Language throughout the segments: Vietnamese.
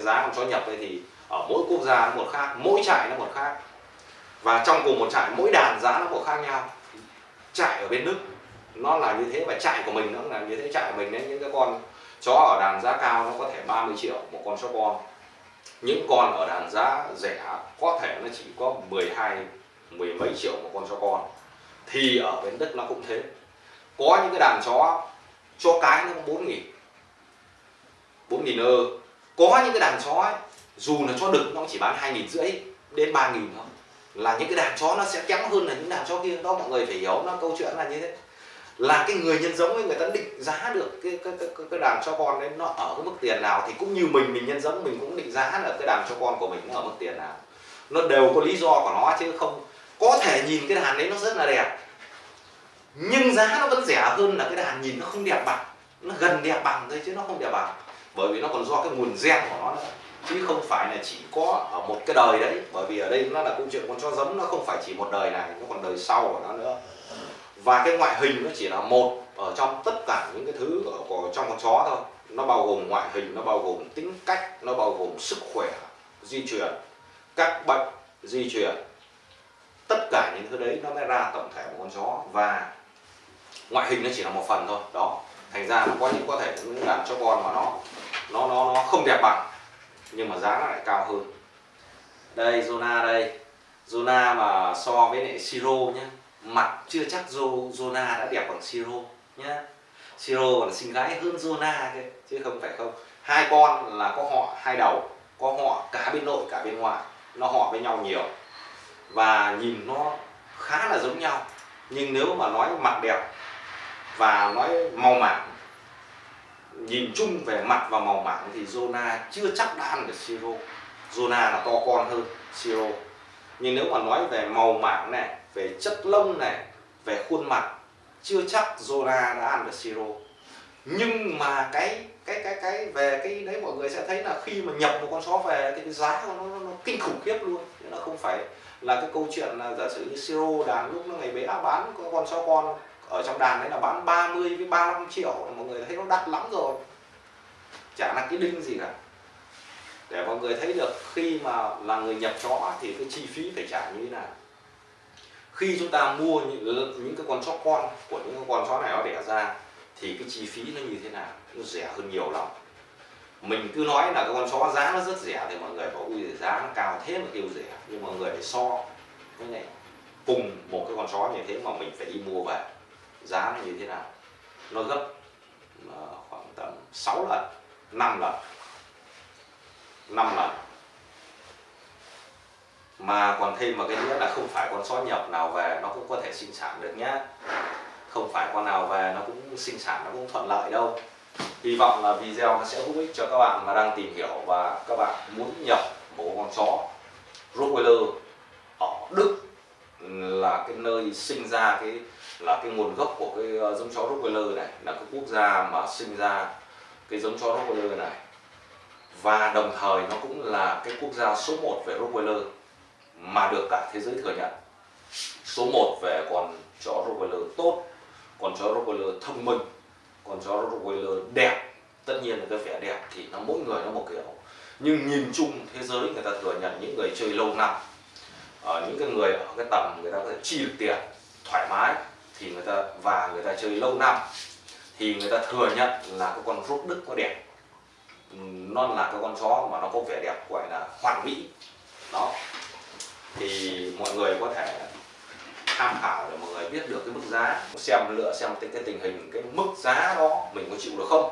giá con chó nhập ấy thì ở mỗi quốc gia nó một khác, mỗi trại nó một khác. Và trong cùng một trại, mỗi đàn giá nó một khác nhau. Trại ở bên đức, nó là như thế và trại của mình nó là như thế. Trại của mình đấy, những cái con chó ở đàn giá cao nó có thể 30 triệu một con chó con. Những con ở đàn giá rẻ có thể nó chỉ có 12 mười mấy triệu một con chó con. Thì ở bên Đức nó cũng thế. Có những cái đàn chó chó cái nó bốn nghìn. Bốn nghìn ơ có những cái đàn chó ấy, dù là cho đực nó chỉ bán hai nghìn rưỡi đến ba nghìn thôi. Là những cái đàn chó nó sẽ kém hơn là những đàn chó kia. Đó mọi người phải hiểu nó câu chuyện là như thế. Là cái người nhân giống ấy người ta định giá được cái cái cái, cái đàn chó con đấy nó ở cái mức tiền nào thì cũng như mình mình nhân giống mình cũng định giá là cái đàn chó con của mình nó ở mức tiền nào. Nó đều có lý do của nó chứ không có thể nhìn cái đàn đấy nó rất là đẹp. Nhưng giá nó vẫn rẻ hơn là cái đàn nhìn nó không đẹp bằng nó gần đẹp bằng thôi chứ nó không đẹp bằng bởi vì nó còn do cái nguồn gen của nó nữa. Chứ không phải là chỉ có ở một cái đời đấy. Bởi vì ở đây nó là câu chuyện con chó giống nó không phải chỉ một đời này nó còn đời sau của nó nữa. Và cái ngoại hình nó chỉ là một ở trong tất cả những cái thứ ở, của trong con chó thôi. Nó bao gồm ngoại hình nó bao gồm tính cách nó bao gồm sức khỏe di truyền các bệnh di truyền. Tất cả những thứ đấy nó mới ra tổng thể một con chó. Và ngoại hình nó chỉ là một phần thôi. Đó. Thành ra nó có những có thể làm cho con mà nó nó nó nó không đẹp bằng, nhưng mà giá nó lại cao hơn. Đây, Zona đây. Zona mà so với lại Siro nhé mặt chưa chắc Zona đã đẹp bằng Siro nhé Siro còn xinh gái hơn Zona kia, chứ không phải không. Hai con là có họ hai đầu, có họ cả bên nội, cả bên ngoài. Nó họ với nhau nhiều. Và nhìn nó khá là giống nhau. Nhưng nếu mà nói mặt đẹp và nói màu mảng nhìn chung về mặt và màu mảng thì Zona chưa chắc đã ăn được Siro. Zona là to con hơn Siro. Nhưng nếu mà nói về màu mảng này về chất lông này về khuôn mặt chưa chắc Zona đã ăn được Siro. Nhưng mà cái cái cái cái về cái đấy mọi người sẽ thấy là khi mà nhập một con chó về thì cái giá của nó, nó, nó kinh khủng khiếp luôn. Nó không phải là cái câu chuyện là giả sử như siro đàn lúc nó ngày bé bán con chó con ở trong đàn đấy là bán 30 với 35 triệu. Mọi người thấy nó đắt lắm rồi. Chả là cái đinh gì cả. Để mọi người thấy được khi mà là người nhập chó thì cái chi phí phải trả như thế nào. Khi chúng ta mua những, những cái con chó con của những con chó này nó đẻ ra thì cái chi phí nó như thế nào? Nó rẻ hơn nhiều lắm. Mình cứ nói là cái con chó giá nó rất rẻ thì mọi người bảo ui giá nó cao thế mà kêu rẻ. Nhưng mọi người phải so cái này cùng một cái con chó như thế mà mình phải đi mua về giá nó như thế nào. Nó gấp ờ, khoảng tầm 6 lần 5 lần 5 lần. Mà còn thêm một cái nữa là không phải con sói nhập nào về nó cũng có thể sinh sản được nhá. Không phải con nào về nó cũng sinh sản, nó cũng thuận lợi đâu. Hy vọng là video nó sẽ hữu ích cho các bạn mà đang tìm hiểu và các bạn muốn nhập một con chó. Rottweiler ở Đức là cái nơi sinh ra cái là cái nguồn gốc của cái ờ, giống chó Rottweiler này, là cái quốc gia mà sinh ra cái giống chó Rottweiler này. Và đồng thời nó cũng là cái quốc gia số 1 về Rottweiler mà được cả thế giới thừa nhận. Số 1 về con chó Rottweiler tốt, con chó Rottweiler thông minh, con chó Rottweiler đẹp. Tất nhiên là cái vẻ đẹp thì nó mỗi người nó một kiểu. Nhưng nhìn chung thế giới người ta thừa nhận những người chơi lâu năm ở những cái người ở cái tầm người ta có thể chi được tiền, thoải mái thì người ta, và người ta chơi lâu năm, thì người ta thừa nhận là cái con rút đức có đẹp. Nó là cái con chó mà nó có vẻ đẹp, gọi là hoàn mỹ. Đó. Thì mọi người có thể tham khảo để mọi người biết được cái mức giá. Xem lựa xem cái tình hình, cái mức giá đó mình có chịu được không.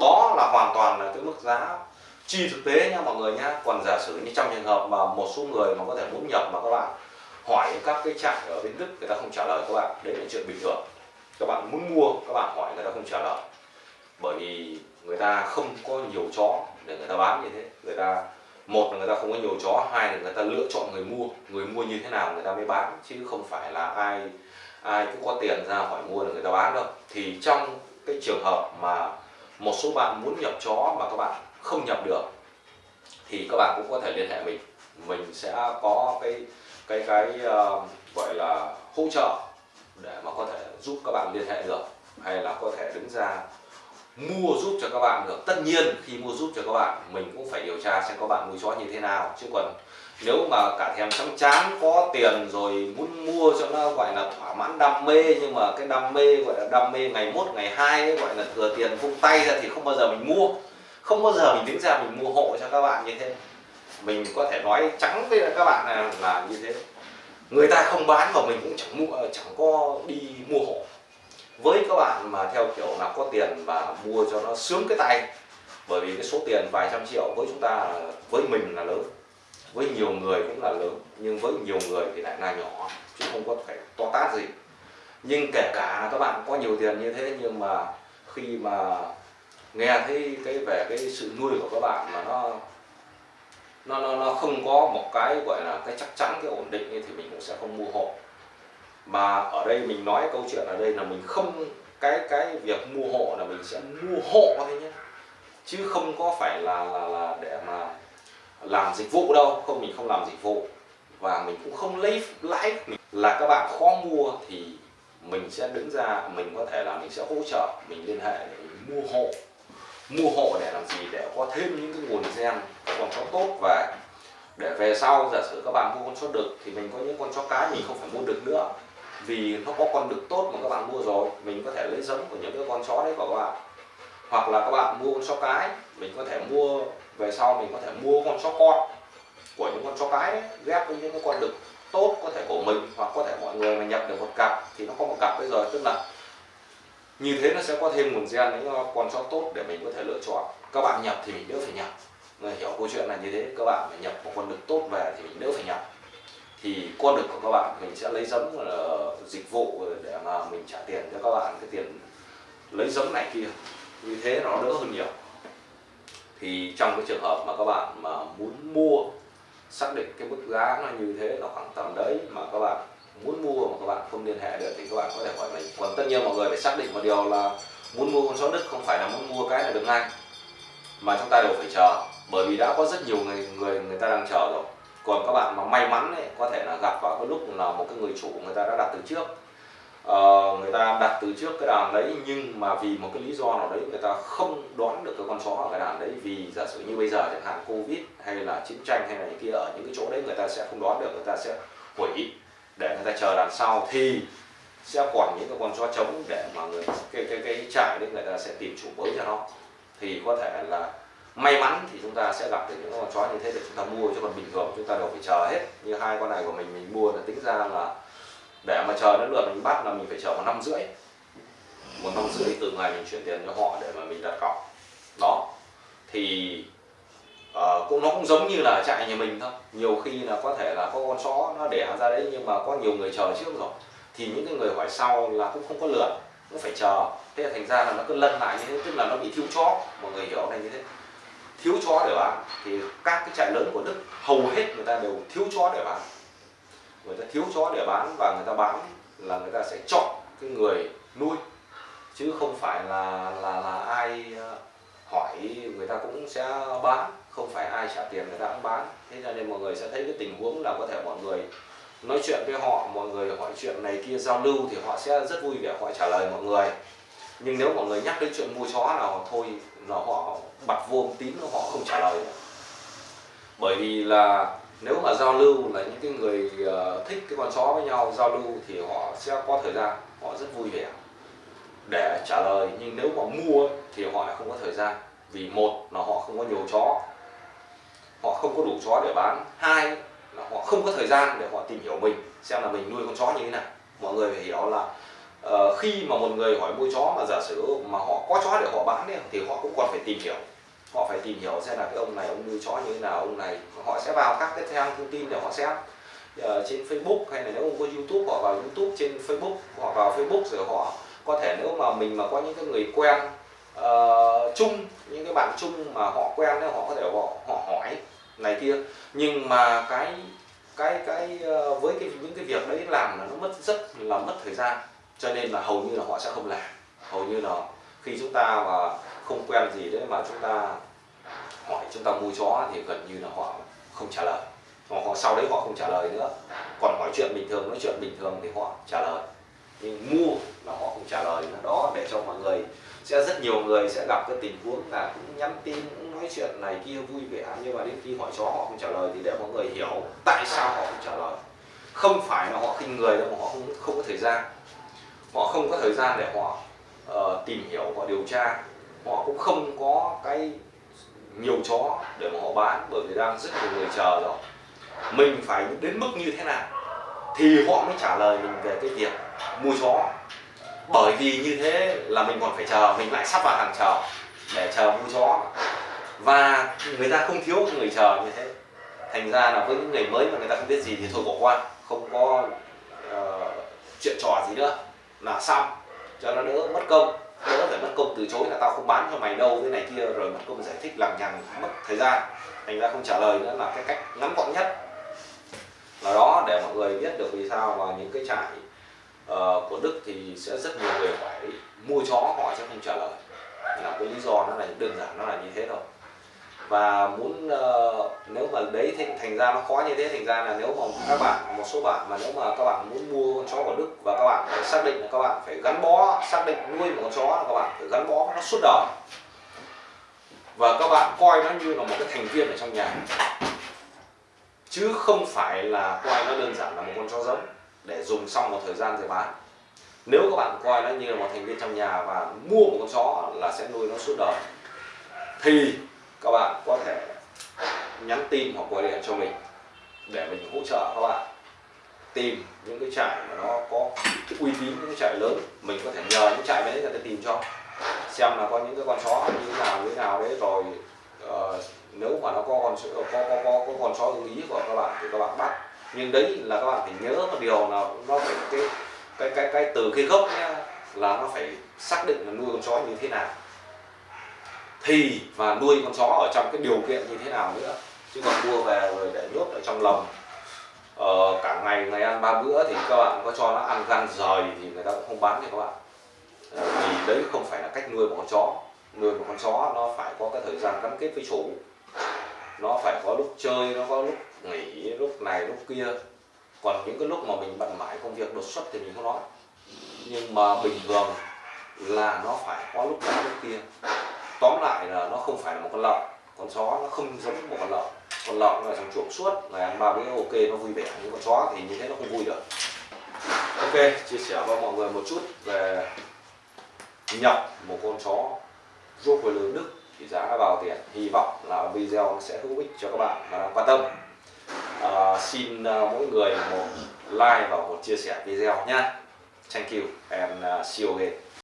Đó là hoàn toàn là cái mức giá chi thực tế nha mọi người nhá còn giả sử như trong trường hợp mà một số người mà có thể muốn nhập mà các bạn hỏi các cái trại ở bên Đức người ta không trả lời các bạn. Đấy là chuyện bình thường. Các bạn muốn mua, các bạn hỏi người ta không trả lời. Bởi vì người ta không có nhiều chó để người ta bán như thế. Người ta, một là người ta không có nhiều chó, hai là người ta lựa chọn người mua. Người mua như thế nào người ta mới bán, chứ không phải là ai ai cũng có tiền ra hỏi mua là người ta bán đâu. Thì trong cái trường hợp mà một số bạn muốn nhập chó mà các bạn không nhập được, thì các bạn cũng có thể liên hệ mình. Mình sẽ có cái cái cái uh, gọi là hỗ trợ để mà có thể giúp các bạn liên hệ được hay là có thể đứng ra mua giúp cho các bạn được. Tất nhiên khi mua giúp cho các bạn mình cũng phải điều tra xem các bạn nuôi chó như thế nào. Chứ còn nếu mà cả thèm chóng chán có tiền rồi muốn mua cho nó gọi là thỏa mãn đam mê nhưng mà cái đam mê gọi là đam mê ngày mốt ngày hai ấy, gọi là thừa tiền vung tay ra thì không bao giờ mình mua. Không bao giờ mình đứng ra mình mua hộ cho các bạn như thế mình có thể nói trắng với các bạn là, là như thế. Người ta không bán mà mình cũng chẳng mua chẳng có đi mua hộ. Với các bạn mà theo kiểu là có tiền và mua cho nó sướng cái tay bởi vì cái số tiền vài trăm triệu với chúng ta với mình là lớn. Với nhiều người cũng là lớn nhưng với nhiều người thì lại là nhỏ chứ không có phải to tát gì. Nhưng kể cả các bạn có nhiều tiền như thế nhưng mà khi mà nghe thấy cái về cái sự nuôi của các bạn mà nó nó nó, nó không có một cái gọi là cái chắc chắn cái ổn định thì mình cũng sẽ không mua hộ. Mà ở đây mình nói câu chuyện ở đây là mình không cái cái việc mua hộ là mình sẽ mua hộ thôi nhé. Chứ không có phải là là là để mà làm dịch vụ đâu. Không mình không làm dịch vụ. Và mình cũng không lấy lãi. Là các bạn khó mua thì mình sẽ đứng ra mình có thể là mình sẽ hỗ trợ mình liên hệ để mình mua hộ. Mua hộ để làm gì? Để có thêm những cái nguồn gen con chó tốt về để về sau giả sử các bạn mua con chó đực thì mình có những con chó cái mình không phải mua đực nữa. Vì nó có con đực tốt mà các bạn mua rồi mình có thể lấy giống của những cái con chó đấy của các bạn. Hoặc là các bạn mua con chó cái mình có thể mua về sau mình có thể mua con chó con của những con chó cái đấy, ghép với những cái con đực tốt có thể của mình hoặc có thể mọi người mà nhập được một cặp thì nó có một cặp bây giờ tức là như thế nó sẽ có thêm nguồn gen những con chó tốt để mình có thể lựa chọn. Các bạn nhập thì mình đỡ phải nhập người hiểu câu chuyện là như thế, các bạn phải nhập một con đực tốt về thì mình đỡ phải nhập. Thì con đực của các bạn mình sẽ lấy giống là ờ, dịch vụ để mà mình trả tiền cho các bạn, cái tiền lấy giống này kia. Như thế nó đỡ hơn nhiều. Thì trong cái trường hợp mà các bạn mà muốn mua, xác định cái mức giá nó như thế nó khoảng tầm đấy mà các bạn muốn mua mà các bạn không liên hệ được thì các bạn có thể hỏi mình. Còn tất nhiên mọi người phải xác định một điều là muốn mua con chó đức không phải là muốn mua cái là được ngay, mà chúng ta đều phải chờ bởi vì đã có rất nhiều người người người ta đang chờ rồi. Còn các bạn mà may mắn ấy, có thể là gặp vào cái lúc là một cái người chủ người ta đã đặt từ trước. Uh, người ta đặt từ trước cái đàn đấy nhưng mà vì một cái lý do nào đấy người ta không đoán được cái con chó ở cái đàn đấy vì giả sử như bây giờ chẳng hạn covid hay là chiến tranh hay là những kia ở những cái chỗ đấy người ta sẽ không đoán được người ta sẽ hủy. Để người ta chờ đàn sau thì sẽ còn những cái con chó trống để mà người cái cái cái trại đấy người ta sẽ tìm chủ mới cho nó. Thì có thể là may mắn thì chúng ta sẽ gặp được những con chó như thế để chúng ta mua chứ còn bình thường chúng ta đều phải chờ hết. Như hai con này của mình mình mua là tính ra là để mà chờ đến lượt mình bắt là mình phải chờ một năm rưỡi. Một năm rưỡi từ ngày mình chuyển tiền cho họ để mà mình đặt cọc. Đó. Thì uh, cũng nó cũng giống như là trại nhà mình thôi. Nhiều khi là có thể là có con chó nó đẻ ra đấy nhưng mà có nhiều người chờ trước rồi. Thì những cái người hỏi sau là cũng không có lượt cũng phải chờ. Thế là thành ra là nó cứ lân lại như thế tức là nó bị thiếu chó. Mọi người hiểu này như thế thiếu chó để bán, thì các cái trại lớn của đức hầu hết người ta đều thiếu chó để bán. Người ta thiếu chó để bán và người ta bán là người ta sẽ chọn cái người nuôi, chứ không phải là là là ai ờ, hỏi người ta cũng sẽ bán, không phải ai trả tiền người ta cũng bán. Thế cho nên mọi người sẽ thấy cái tình huống là có thể mọi người nói chuyện với họ, mọi người hỏi chuyện này kia giao lưu thì họ sẽ rất vui vẻ, họ trả lời mọi người nhưng nếu mọi người nhắc đến chuyện mua chó nào thôi là họ bật vô tín họ không trả lời. Bởi vì là nếu mà giao lưu là những cái người ờ, thích cái con chó với nhau, giao lưu thì họ sẽ có thời gian, họ rất vui vẻ để trả lời. Nhưng nếu mà mua thì họ lại không có thời gian, vì một là họ không có nhiều chó, họ không có đủ chó để bán. Hai là họ không có thời gian để họ tìm hiểu mình, xem là mình nuôi con chó như thế nào. Mọi người phải hiểu là uh, khi mà một người hỏi mua chó mà giả sử mà họ có chó để họ bán ấy, thì họ cũng còn phải tìm hiểu. Họ phải tìm hiểu xem là cái ông này ông nuôi chó như thế nào ông này họ sẽ vào các cái trang thông tin để họ xem. Uh, trên Facebook hay là nếu ông có YouTube họ vào YouTube trên Facebook họ vào Facebook rồi họ có thể nếu mà mình mà có những cái người quen uh, chung những cái bạn chung mà họ quen thì họ có thể họ, họ hỏi này kia. Nhưng mà cái cái cái uh, với cái những cái việc đấy làm là nó mất rất là mất thời gian cho nên là hầu như là họ sẽ không làm. Hầu như là khi chúng ta mà không quen gì đấy mà chúng ta hỏi chúng ta mua chó thì gần như là họ không trả lời. Họ, họ sau đấy họ không trả lời nữa. Còn hỏi chuyện bình thường nói chuyện bình thường thì họ trả lời. Nhưng mua là họ không trả lời nữa. Đó để cho mọi người sẽ rất nhiều người sẽ gặp cái tình huống là cũng nhắn tin cũng nói chuyện này kia vui vẻ. Nhưng mà đến khi hỏi chó họ không trả lời thì để mọi người hiểu tại sao họ không trả lời. Không phải là họ khinh người đâu mà họ không không có thời gian họ không có thời gian để họ uh, tìm hiểu họ điều tra. Họ cũng không có cái nhiều chó để mà họ bán bởi vì đang rất nhiều người chờ rồi. Mình phải đến mức như thế nào thì họ mới trả lời mình về cái việc mua chó bởi vì như thế là mình còn phải chờ mình lại sắp vào hàng chờ để chờ mua chó và người ta không thiếu người chờ như thế. Thành ra là với những người mới mà người ta không biết gì thì thôi bỏ qua không có uh, chuyện trò gì nữa là xong. Cho nó đỡ mất công đỡ phải mất công từ chối là tao không bán cho mày đâu cái này kia rồi mất công giải thích lằng nhằng mất thời gian. Thành ra không trả lời nữa là cái cách ngắn gọn nhất. Là đó để mọi người biết được vì sao mà những cái trại uh, của Đức thì sẽ rất nhiều người phải mua chó họ sẽ không trả lời. Là cái lý do nó là đơn giản nó là như thế thôi và muốn uh, nếu mà đấy thì thành ra nó khó như thế thành ra là nếu mà các bạn một số bạn mà nếu mà các bạn muốn mua con chó của Đức và các bạn phải xác định là các bạn phải gắn bó xác định nuôi một con chó là các bạn phải gắn bó nó suốt đời. Và các bạn coi nó như là một cái thành viên ở trong nhà. Chứ không phải là coi nó đơn giản là một con chó giống để dùng xong một thời gian rồi bán. Nếu các bạn coi nó như là một thành viên trong nhà và mua một con chó là sẽ nuôi nó suốt đời thì các bạn có thể nhắn tin hoặc gọi điện cho mình để mình hỗ trợ các bạn. Tìm những cái trại mà nó có cái uy tín những cái trại lớn. Mình có thể nhờ những trại đấy người ta tìm cho. Xem là có những cái con chó như thế nào như thế nào đấy. Rồi uh, nếu mà nó có con có có có, có con chó ưng ý của các bạn thì các bạn bắt. Nhưng đấy là các bạn phải nhớ một điều là nó phải cái cái cái cái từ cái gốc nhá là nó phải xác định là nuôi con chó như thế nào thì và nuôi con chó ở trong cái điều kiện như thế nào nữa. Chứ còn mua về rồi để nhốt ở trong lồng. Ờ, cả ngày ngày ăn ba bữa thì các bạn có cho nó ăn gan rời thì người ta cũng không bán cho các bạn. Ờ, vì đấy không phải là cách nuôi một con chó. Nuôi một con chó nó phải có cái thời gian gắn kết với chủ. Nó phải có lúc chơi nó có lúc nghỉ lúc này lúc kia. Còn những cái lúc mà mình bận mãi công việc đột xuất thì mình không nói. Nhưng mà bình thường là nó phải có lúc đó lúc kia tóm lại là nó không phải là một con lợn. Con chó nó không giống một con lợn. Con lợn là thằng chuồng suốt ngày ăn ba bữa ok nó vui vẻ. Nhưng con chó thì như thế nó không vui được. Ok chia sẻ với mọi người một chút về nhập một con chó rốt với lớn đức thì giá vào tiền. Hy vọng là video sẽ hữu ích cho các bạn và đang quan tâm. À, xin uh, mỗi người một like và một chia sẻ video nhé thank you and uh, see you again.